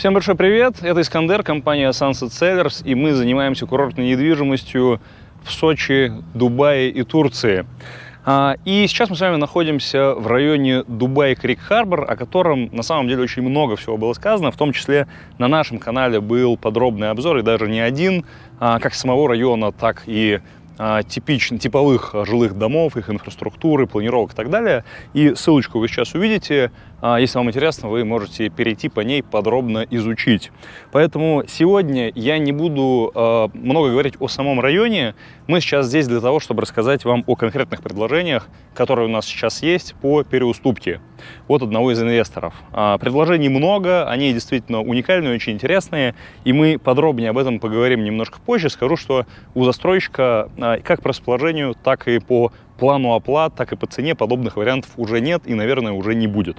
Всем большой привет, это Искандер, компания Sunset Sellers, и мы занимаемся курортной недвижимостью в Сочи, Дубае и Турции. А, и сейчас мы с вами находимся в районе Дубай-Крик-Харбор, о котором на самом деле очень много всего было сказано, в том числе на нашем канале был подробный обзор, и даже не один, а, как самого района, так и а, типичных, типовых жилых домов, их инфраструктуры, планировок и так далее. И ссылочку вы сейчас увидите. А, если вам интересно, вы можете перейти по ней подробно изучить. Поэтому сегодня я не буду а, много говорить о самом районе. Мы сейчас здесь для того, чтобы рассказать вам о конкретных предложениях, которые у нас сейчас есть по переуступке от одного из инвесторов. А, предложений много, они действительно уникальные, очень интересные, и мы подробнее об этом поговорим немножко позже. Скажу, что у застройщика как по расположению, так и по плану оплат, так и по цене подобных вариантов уже нет и, наверное, уже не будет.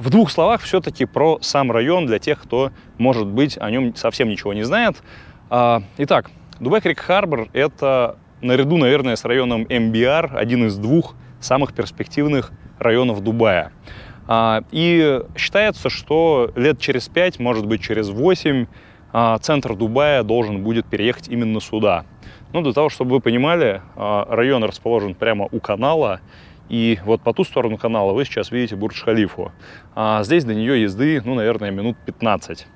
В двух словах все-таки про сам район для тех, кто, может быть, о нем совсем ничего не знает. А, итак, Дубай Крик Харбор – это наряду, наверное, с районом МБР один из двух самых перспективных районов Дубая. А, и считается, что лет через 5, может быть через 8, а, центр Дубая должен будет переехать именно сюда. Ну, для того, чтобы вы понимали, а, район расположен прямо у канала, и вот по ту сторону канала вы сейчас видите Бурдж-Халифу. А здесь до нее езды, ну, наверное, минут 15.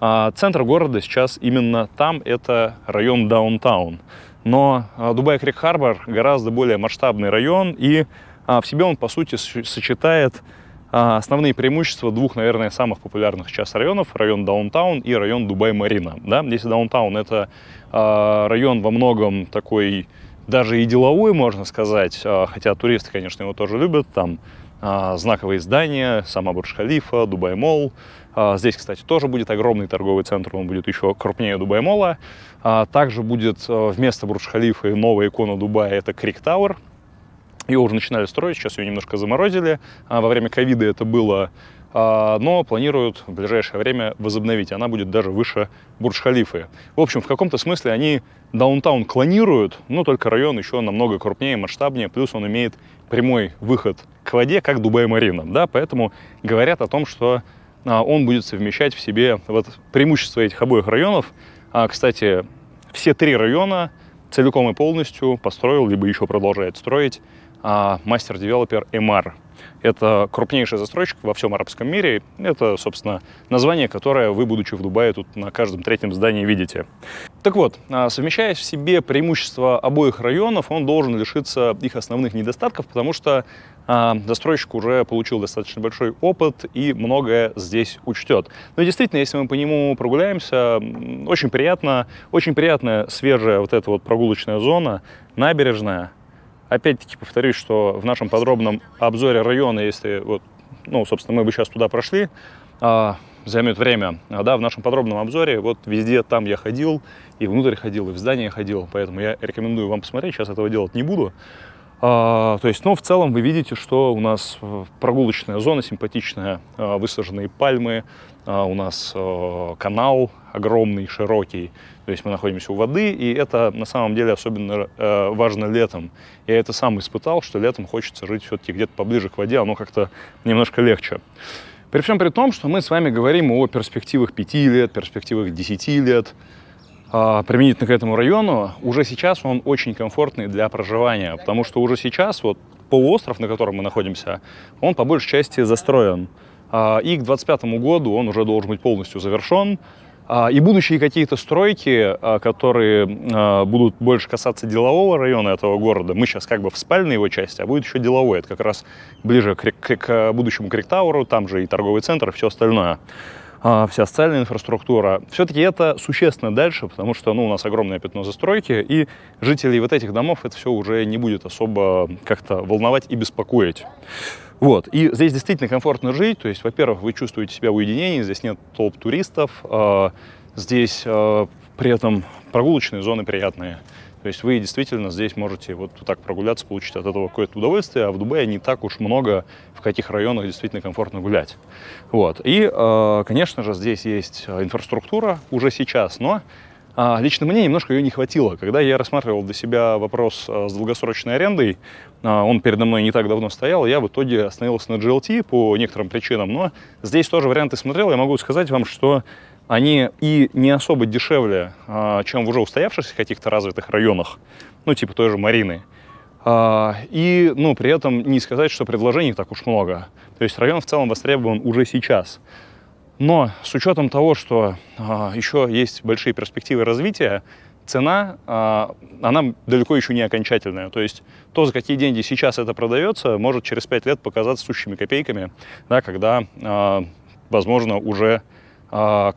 А центр города сейчас именно там, это район Даунтаун. Но Дубай-Крик-Харбор гораздо более масштабный район, и в себе он, по сути, сочетает основные преимущества двух, наверное, самых популярных сейчас районов, район Даунтаун и район Дубай-Марина. Да? Если Даунтаун — это а, район во многом такой, даже и деловой, можно сказать, а, хотя туристы, конечно, его тоже любят, там знаковые здания, сама Бурдж-Халифа, Дубай-Молл. Здесь, кстати, тоже будет огромный торговый центр, он будет еще крупнее Дубай-Молла. Также будет вместо Бурдж-Халифы новая икона Дубая, это Крик Тауэр, ее уже начинали строить, сейчас ее немножко заморозили. А во время ковида это было, а, но планируют в ближайшее время возобновить. Она будет даже выше Бурдж-Халифы. В общем, в каком-то смысле они даунтаун клонируют, но только район еще намного крупнее, масштабнее, плюс он имеет прямой выход к воде, как Дубай-Марина. Да? Поэтому говорят о том, что а, он будет совмещать в себе вот преимущество этих обоих районов. Кстати, все три района целиком и полностью построил, либо еще продолжает строить мастер-девелопер Эмар. Это крупнейший застройщик во всем арабском мире. Это, собственно, название, которое вы, будучи в Дубае, тут на каждом третьем здании видите. Так вот, а, совмещая в себе преимущества обоих районов, он должен лишиться их основных недостатков, потому что а, застройщик уже получил достаточно большой опыт и многое здесь учтет. Но действительно, если мы по нему прогуляемся, очень приятно, очень приятная свежая вот эта вот прогулочная зона, набережная, Опять-таки повторюсь, что в нашем подробном обзоре района, если вот, ну, собственно, мы бы сейчас туда прошли, а, займет время, а, да, в нашем подробном обзоре, вот везде там я ходил, и внутрь ходил, и в здание ходил, поэтому я рекомендую вам посмотреть, сейчас этого делать не буду. А, то есть, ну, в целом вы видите, что у нас прогулочная зона симпатичная, а, высаженные пальмы, а, у нас а, канал огромный, широкий, то есть мы находимся у воды, и это на самом деле особенно а, важно летом. Я это сам испытал, что летом хочется жить все-таки где-то поближе к воде, оно как-то немножко легче. При всем при том, что мы с вами говорим о перспективах 5 лет, перспективах 10 лет, применительно к этому району, уже сейчас он очень комфортный для проживания, потому что уже сейчас вот полуостров, на котором мы находимся, он по большей части застроен. А, и к 2025 году он уже должен быть полностью завершен. А, и будущие какие-то стройки, которые будут больше касаться делового района этого города, мы сейчас как бы в спальной его части, а будет еще деловой. Это как раз ближе к, к, к будущему Криктауру, там же и торговый центр, и все остальное. А, вся социальная инфраструктура. Все-таки это существенно дальше, потому что ну, у нас огромное пятно застройки, и жителей вот этих домов это все уже не будет особо как-то волновать и беспокоить. Вот. И здесь действительно комфортно жить. То есть, во-первых, вы чувствуете себя в уединении, здесь нет толп туристов, а, здесь а, при этом прогулочные зоны приятные. То есть вы действительно здесь можете вот так прогуляться, получить от этого какое-то удовольствие, а в Дубае не так уж много, в каких районах действительно комфортно гулять. Вот. И, э, конечно же, здесь есть инфраструктура уже сейчас, но А, лично мне немножко ее не хватило. Когда я рассматривал для себя вопрос с долгосрочной арендой, он передо мной не так давно стоял, я в итоге остановился на GLT по некоторым причинам, но здесь тоже варианты смотрел, я могу сказать вам, что они и не особо дешевле, а, чем в уже устоявшихся каких-то развитых районах, ну, типа той же Марины. А, и, ну, при этом не сказать, что предложений так уж много. То есть район в целом востребован уже сейчас. Но с учетом того, что а, еще есть большие перспективы развития, цена, она далеко еще не окончательная. То есть то, за какие деньги сейчас это продается, может через 5 лет показаться сущими копейками, да, когда, возможно, уже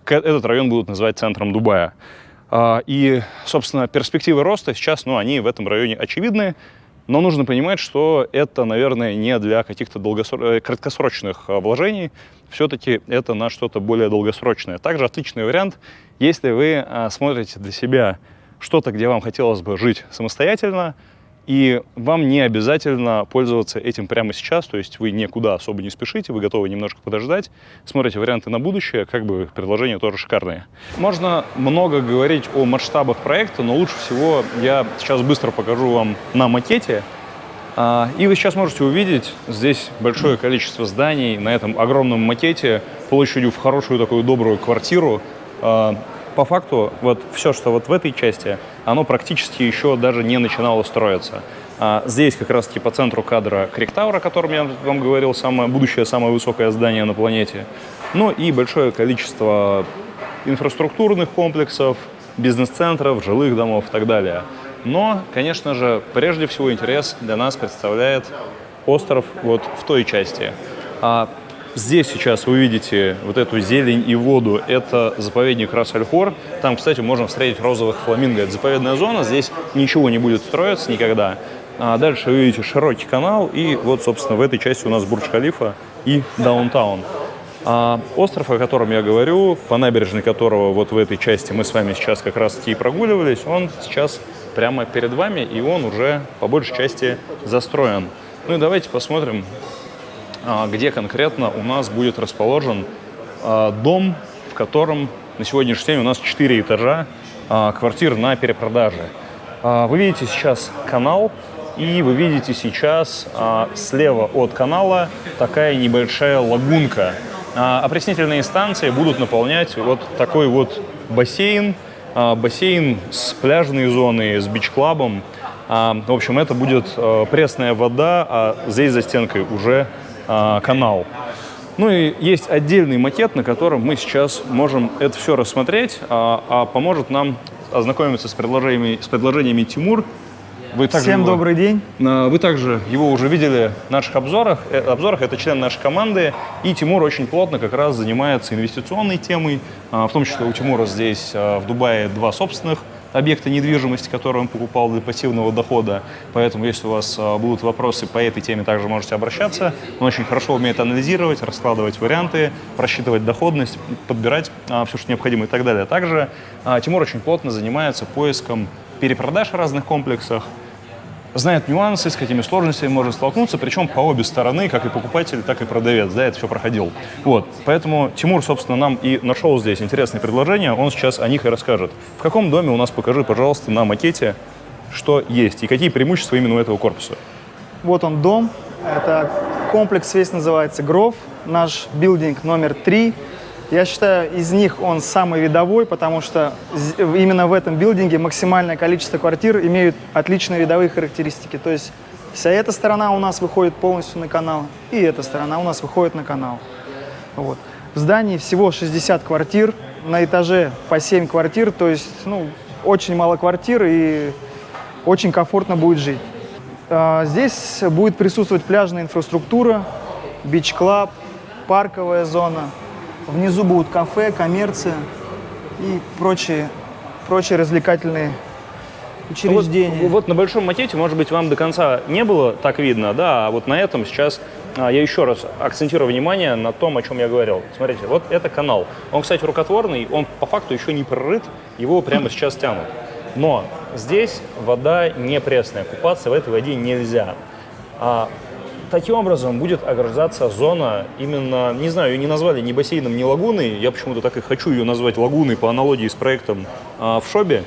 этот район будут называть центром Дубая. А, и, собственно, перспективы роста сейчас, ну, они в этом районе очевидны, но нужно понимать, что это, наверное, не для каких-то долгосро... Э, краткосрочных а, вложений, все-таки это на что-то более долгосрочное. Также отличный вариант, если вы смотрите для себя что-то, где вам хотелось бы жить самостоятельно, и вам не обязательно пользоваться этим прямо сейчас, то есть вы никуда особо не спешите, вы готовы немножко подождать, смотрите варианты на будущее, как бы предложения тоже шикарные. Можно много говорить о масштабах проекта, но лучше всего я сейчас быстро покажу вам на макете, а, и вы сейчас можете увидеть здесь большое количество зданий на этом огромном макете площадью в хорошую такую добрую квартиру. А, по факту вот все, что вот в этой части, оно практически еще даже не начинало строиться. А здесь как раз-таки по центру кадра Криктауэр, о котором я вам говорил, самое, будущее самое высокое здание на планете. Ну и большое количество инфраструктурных комплексов, бизнес-центров, жилых домов и так далее. Но, конечно же, прежде всего интерес для нас представляет остров вот в той части. Здесь сейчас вы видите вот эту зелень и воду. Это заповедник Рас-Аль-Хор. Там, кстати, можно встретить розовых фламинго. Это заповедная зона. Здесь ничего не будет строиться никогда. А дальше вы видите широкий канал. И вот, собственно, в этой части у нас Бурдж-Халифа и Даунтаун. А остров, о котором я говорю, по набережной которого вот в этой части мы с вами сейчас как раз-таки прогуливались, он сейчас прямо перед вами, и он уже по большей части застроен. Ну и давайте посмотрим, где конкретно у нас будет расположен а, дом, в котором на сегодняшний день у нас 4 этажа а, квартир на перепродаже. Вы видите сейчас канал, и вы видите сейчас слева от канала такая небольшая лагунка. Опреснительные станции будут наполнять вот такой вот бассейн, бассейн с пляжной зоной, с бич-клабом. В общем, это будет пресная вода, а здесь за стенкой уже а, канал. Ну и есть отдельный макет, на котором мы сейчас можем это все рассмотреть, а, а поможет нам ознакомиться с предложениями, с предложениями Тимур. Вы также Всем его, добрый день. Вы также его уже видели в наших обзорах. Э, обзорах. Это член нашей команды. И Тимур очень плотно как раз занимается инвестиционной темой. А, в том числе у Тимура здесь в Дубае два собственных объекта недвижимости, который он покупал для пассивного дохода. Поэтому, если у вас а, будут вопросы по этой теме, также можете обращаться. Он очень хорошо умеет анализировать, раскладывать варианты, просчитывать доходность, подбирать а, все, что необходимо и так далее. Также а, Тимур очень плотно занимается поиском перепродаж в разных комплексах, знает нюансы, с какими сложностями можно столкнуться, причем по обе стороны, как и покупатель, так и продавец, да, это все проходил. Вот, поэтому Тимур, собственно, нам и нашел здесь интересные предложения, он сейчас о них и расскажет. В каком доме у нас, покажи, пожалуйста, на макете, что есть и какие преимущества именно у этого корпуса. Вот он дом, это комплекс весь называется Гров, наш билдинг номер три. Я считаю, из них он самый видовой, потому что именно в этом билдинге максимальное количество квартир имеют отличные видовые характеристики. То есть вся эта сторона у нас выходит полностью на канал, и эта сторона у нас выходит на канал. Вот. В здании всего 60 квартир, на этаже по 7 квартир, то есть ну, очень мало квартир и очень комфортно будет жить. А, здесь будет присутствовать пляжная инфраструктура, бич-клаб, парковая зона, Внизу будут кафе, коммерция и прочие, прочие развлекательные учреждения. Вот, вот на большом макете, может быть, вам до конца не было так видно, да, а вот на этом сейчас а, я еще раз акцентирую внимание на том, о чем я говорил. Смотрите, вот это канал. Он, кстати, рукотворный, он по факту еще не прорыт, его прямо сейчас тянут. Но здесь вода не пресная, купаться в этой воде нельзя. А Таким образом будет ограждаться зона именно, не знаю, ее не назвали ни бассейном, ни лагуной. Я почему-то так и хочу ее назвать лагуной по аналогии с проектом а, в шобе.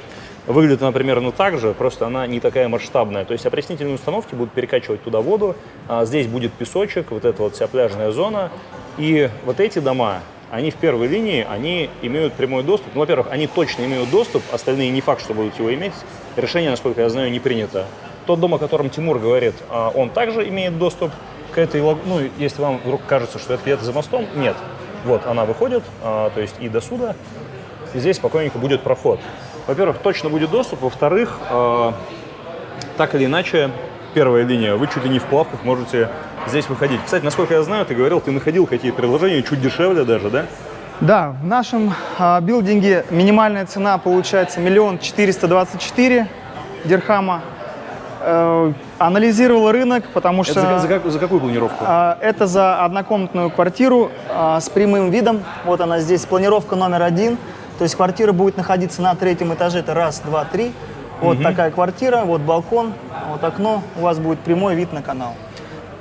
Выглядит она примерно так же, просто она не такая масштабная. То есть опреснительные установки будут перекачивать туда воду, а здесь будет песочек, вот эта вот вся пляжная зона. И вот эти дома, они в первой линии, они имеют прямой доступ. Ну, во-первых, они точно имеют доступ, остальные не факт, что будут его иметь. Решение, насколько я знаю, не принято. Тот дом, о котором Тимур говорит, а, он также имеет доступ к этой, ну, если вам вдруг кажется, что это где-то за мостом, нет. Вот, она выходит, а, то есть и до суда, и здесь спокойненько будет проход. Во-первых, точно будет доступ, во-вторых, э, так или иначе, первая линия, вы чуть ли не в плавках можете здесь выходить. Кстати, насколько я знаю, ты говорил, ты находил какие-то предложения, чуть дешевле даже, да? Да, в нашем а, билдинге минимальная цена получается миллион четыреста двадцать четыре дирхама. Э, анализировал рынок, потому что... Это за, за за какую планировку? А, Это за однокомнатную квартиру а, с прямым видом. Вот она здесь, планировка номер один. То есть квартира будет находиться на третьем этаже. Это раз, два, три. Вот такая квартира, вот балкон, вот окно. У вас будет прямой вид на канал.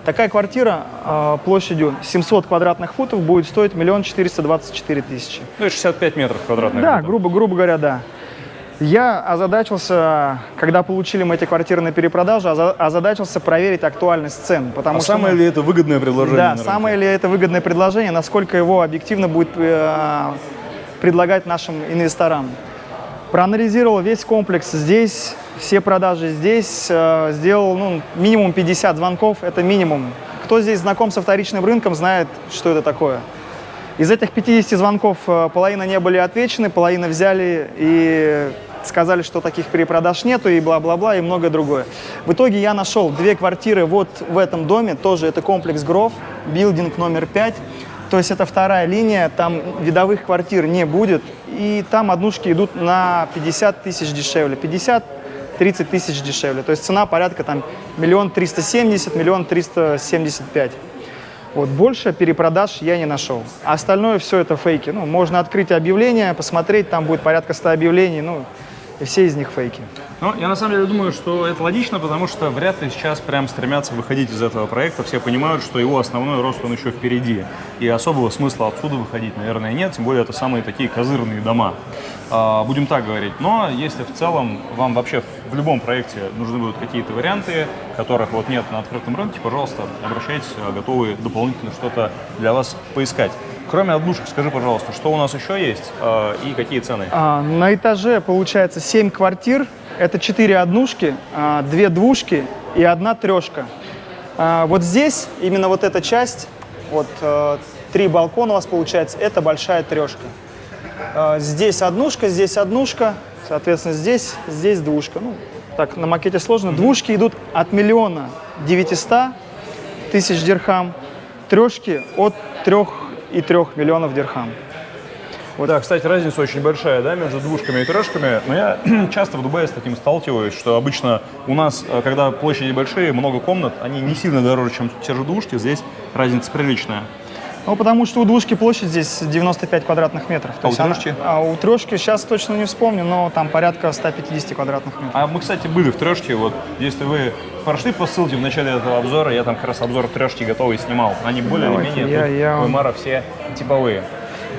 Такая квартира а, площадью 700 квадратных футов будет стоить миллион четыреста двадцать четыре тысячи. Ну, это 65 метров квадратных. Да, грубо, грубо говоря, да. Я озадачился, когда получили мы эти квартиры на перепродажу, оза- озадачился проверить актуальность цен. Потому А что, самое ну, ли это выгодное предложение? да, самое ли это выгодное предложение, насколько его объективно будет э, предлагать нашим инвесторам. Проанализировал весь комплекс здесь, все продажи здесь, э, сделал ну, минимум 50 звонков, это минимум. Кто здесь знаком со вторичным рынком, знает, что это такое. Из этих 50 звонков э, половина не были отвечены, половина взяли и сказали, что таких перепродаж нету и бла-бла-бла и многое другое. В итоге я нашел две квартиры вот в этом доме, тоже это комплекс Гров, билдинг номер 5. То есть это вторая линия, там видовых квартир не будет, и там однушки идут на 50 тысяч дешевле, 50 30 тысяч дешевле. То есть цена порядка там миллион триста семьдесят, миллион триста семьдесят пять. Вот больше перепродаж я не нашел. А остальное все это фейки. Ну, можно открыть объявление, посмотреть, там будет порядка 100 объявлений, ну, и все из них фейки. Ну, я на самом деле думаю, что это логично, потому что вряд ли сейчас прям стремятся выходить из этого проекта. Все понимают, что его основной рост, он еще впереди. И особого смысла отсюда выходить, наверное, нет. Тем более, это самые такие козырные дома. А, будем так говорить. Но если в целом вам вообще в любом проекте нужны будут какие-то варианты, которых вот нет на открытом рынке, пожалуйста, обращайтесь, а, готовы дополнительно что-то для вас поискать. Кроме однушек, скажи, пожалуйста, что у нас еще есть а, и какие цены? А, на этаже получается 7 квартир. Это 4 однушки, 2 двушки и одна трешка. А, вот здесь, именно вот эта часть, вот э, три балкона у вас получается, это большая трешка. А, Здесь однушка, здесь однушка, соответственно, здесь, здесь двушка. Ну, так, на макете сложно. Двушки идут от миллиона 900 тысяч дирхам, трешки от 3 и 3 миллионов дирхам. Да, кстати, разница очень большая, да, между двушками и трешками. Но я часто в Дубае с таким сталкиваюсь, что обычно у нас, э, когда площади большие, много комнат, они не сильно дороже, чем те же двушки. Здесь разница приличная. Ну, потому что у двушки площадь здесь 95 квадратных метров. А у есть она- трешки? а у трешки сейчас точно не вспомню, но там порядка 150 квадратных метров. А мы, кстати, были в трешке. Вот если вы прошли по ссылке в начале этого обзора, я там как раз обзор трешки готовый снимал. Они более или Давайте, менее я- я у Эмара все типовые.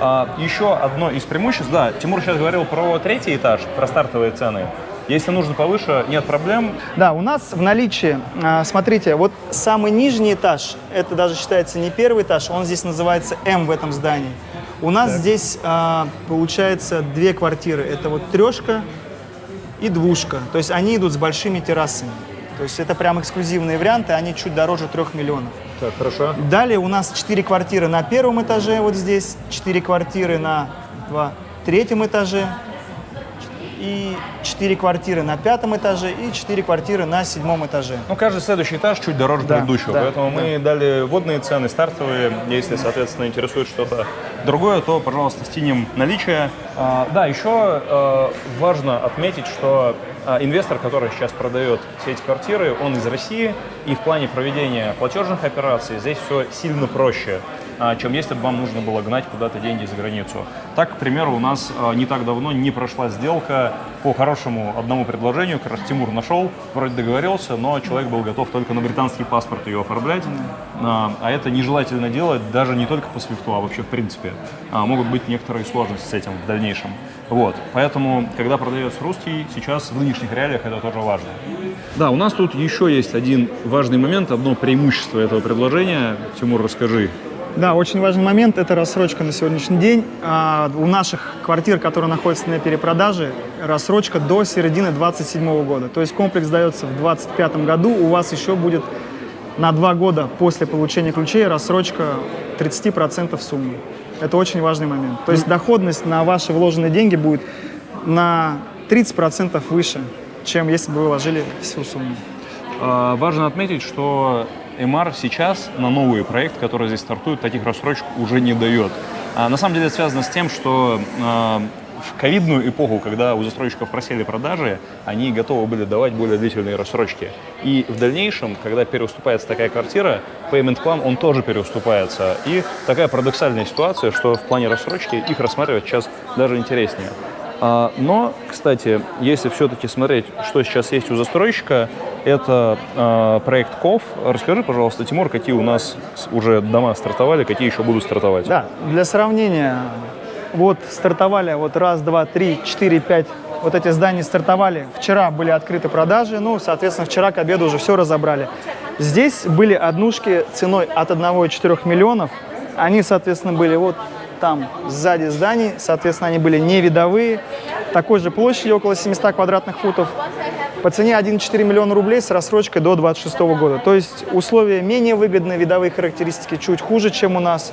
А, еще одно из преимуществ, да, Тимур сейчас говорил про третий этаж, про стартовые цены. Если нужно повыше, нет проблем. Да, у нас в наличии, а, смотрите, вот самый нижний этаж, это даже считается не первый этаж, он здесь называется М в этом здании. У нас здесь а, получается две квартиры. Это вот трешка и двушка. То есть они идут с большими террасами. То есть это прям эксклюзивные варианты, они чуть дороже трех миллионов. Так, хорошо. Далее у нас 4 квартиры на первом этаже, вот здесь, 4 квартиры на два, третьем этаже, и 4 квартиры на пятом этаже, и 4 квартиры на седьмом этаже. Ну, каждый следующий этаж чуть дороже Да, предыдущего, да, поэтому мы дали водные цены, стартовые. Если, соответственно, интересует что-то другое, то, пожалуйста, стянем наличие. А, да, еще а, важно отметить, что а, инвестор, который сейчас продает все эти квартиры, он из России, и в плане проведения платежных операций здесь все сильно проще. Чем если бы вам нужно было гнать куда-то деньги за границу. Так, к примеру, у нас а, не так давно не прошла сделка по хорошему одному предложению, как раз Тимур нашел, вроде договорился, но человек был готов только на британский паспорт ее оформлять, а, а это нежелательно делать даже не только по свифту, а вообще в принципе. А, Могут быть некоторые сложности с этим в дальнейшем. Вот, поэтому, когда продается русский, сейчас в нынешних реалиях это тоже важно. Да, у нас тут еще есть один важный момент, одно преимущество этого предложения. Тимур, расскажи. Да, очень важный момент – это рассрочка на сегодняшний день. А, у наших квартир, которые находятся на перепродаже, рассрочка до середины 2027 года. То есть комплекс дается в 2025 году, у вас еще будет на два года после получения ключей рассрочка 30% суммы. Это очень важный момент. То есть доходность на ваши вложенные деньги будет на 30% выше, чем если бы вы вложили всю сумму. А, Важно отметить, что MR сейчас на новый проект, который здесь стартует, таких рассрочек уже не дает. А, На самом деле это связано с тем, что а, в ковидную эпоху, когда у застройщиков просели продажи, они готовы были давать более длительные рассрочки. И в дальнейшем, когда переуступается такая квартира, payment plan, он тоже переуступается. И такая парадоксальная ситуация, что в плане рассрочки их рассматривать сейчас даже интереснее. А, Но, кстати, если все-таки смотреть, что сейчас есть у застройщика, это а, проект КОВ. Расскажи, пожалуйста, Тимур, какие у нас уже дома стартовали, какие еще будут стартовать? Да, для сравнения, вот стартовали вот раз, два, три, четыре, пять, вот эти здания стартовали. Вчера были открыты продажи, ну, соответственно, вчера к обеду уже все разобрали. Здесь были однушки ценой от 1,4 миллионов. Они, соответственно, были вот там сзади зданий, соответственно, они были не видовые, такой же площади, около 700 квадратных футов, по цене 1,4 миллиона рублей с рассрочкой до 26 года. То есть условия менее выгодные, видовые характеристики чуть хуже, чем у нас.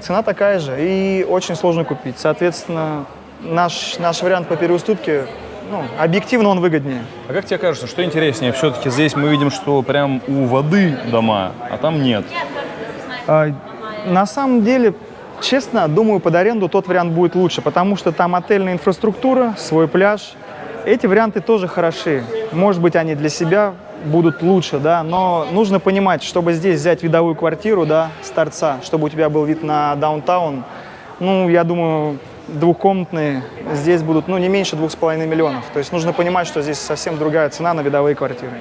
Цена такая же и очень сложно купить. Соответственно, наш, наш вариант по переуступке, ну, объективно он выгоднее. А как тебе кажется, что интереснее? Все-таки здесь мы видим, что прям у воды дома, а там нет. А, На самом деле, честно, думаю, под аренду тот вариант будет лучше, потому что там отельная инфраструктура, свой пляж. Эти варианты тоже хороши. Может быть, они для себя будут лучше, да, но нужно понимать, чтобы здесь взять видовую квартиру, да, с торца, чтобы у тебя был вид на даунтаун, ну, я думаю, двухкомнатные здесь будут, ну, не меньше двух с половиной миллионов. То есть нужно понимать, что здесь совсем другая цена на видовые квартиры.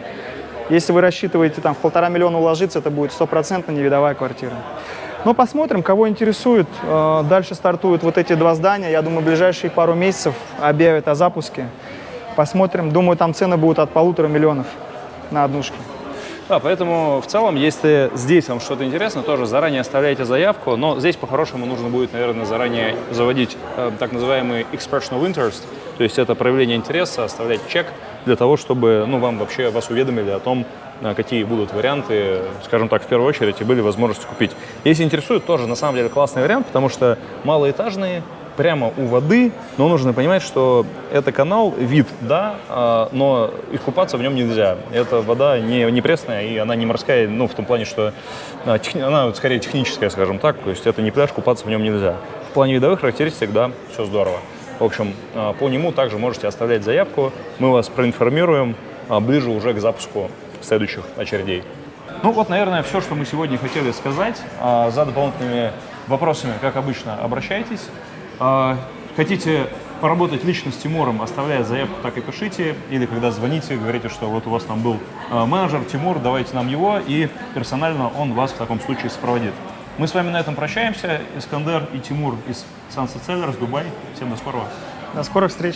Если вы рассчитываете там в полтора миллиона уложиться, это будет стопроцентно невидовая квартира. Но посмотрим, кого интересует. Э, Дальше стартуют вот эти два здания. Я думаю, ближайшие пару месяцев объявят о запуске. Посмотрим. Думаю, там цены будут от полутора миллионов на однушки. Да, поэтому в целом, если здесь вам что-то интересно, тоже заранее оставляйте заявку, но здесь по-хорошему нужно будет, наверное, заранее заводить э, так называемый expression of interest, то есть это проявление интереса, оставлять чек для того, чтобы ну, вам вообще вас уведомили о том, э, какие будут варианты, скажем так, в первую очередь, и были возможности купить. Если интересует, тоже на самом деле классный вариант, потому что малоэтажные, прямо у воды, но нужно понимать, что это канал, вид, да, а, но искупаться в нем нельзя. Эта вода не, не пресная, и она не морская, ну, в том плане, что а, она скорее техническая, скажем так, то есть это не пляж, купаться в нем нельзя. В плане видовых характеристик, да, все здорово. В общем, а, по нему также можете оставлять заявку, мы вас проинформируем ближе уже к запуску следующих очередей. Ну вот, наверное, все, что мы сегодня хотели сказать. За дополнительными вопросами, как обычно, обращайтесь. А, Хотите поработать лично с Тимуром, оставляя заявку, так и пишите. Или когда звоните, говорите, что вот у вас там был а, менеджер Тимур, давайте нам его, и персонально он вас в таком случае сопроводит. Мы с вами на этом прощаемся. Искандер и Тимур из Sunset Sellers, Дубай. Всем до скорого. До скорых встреч!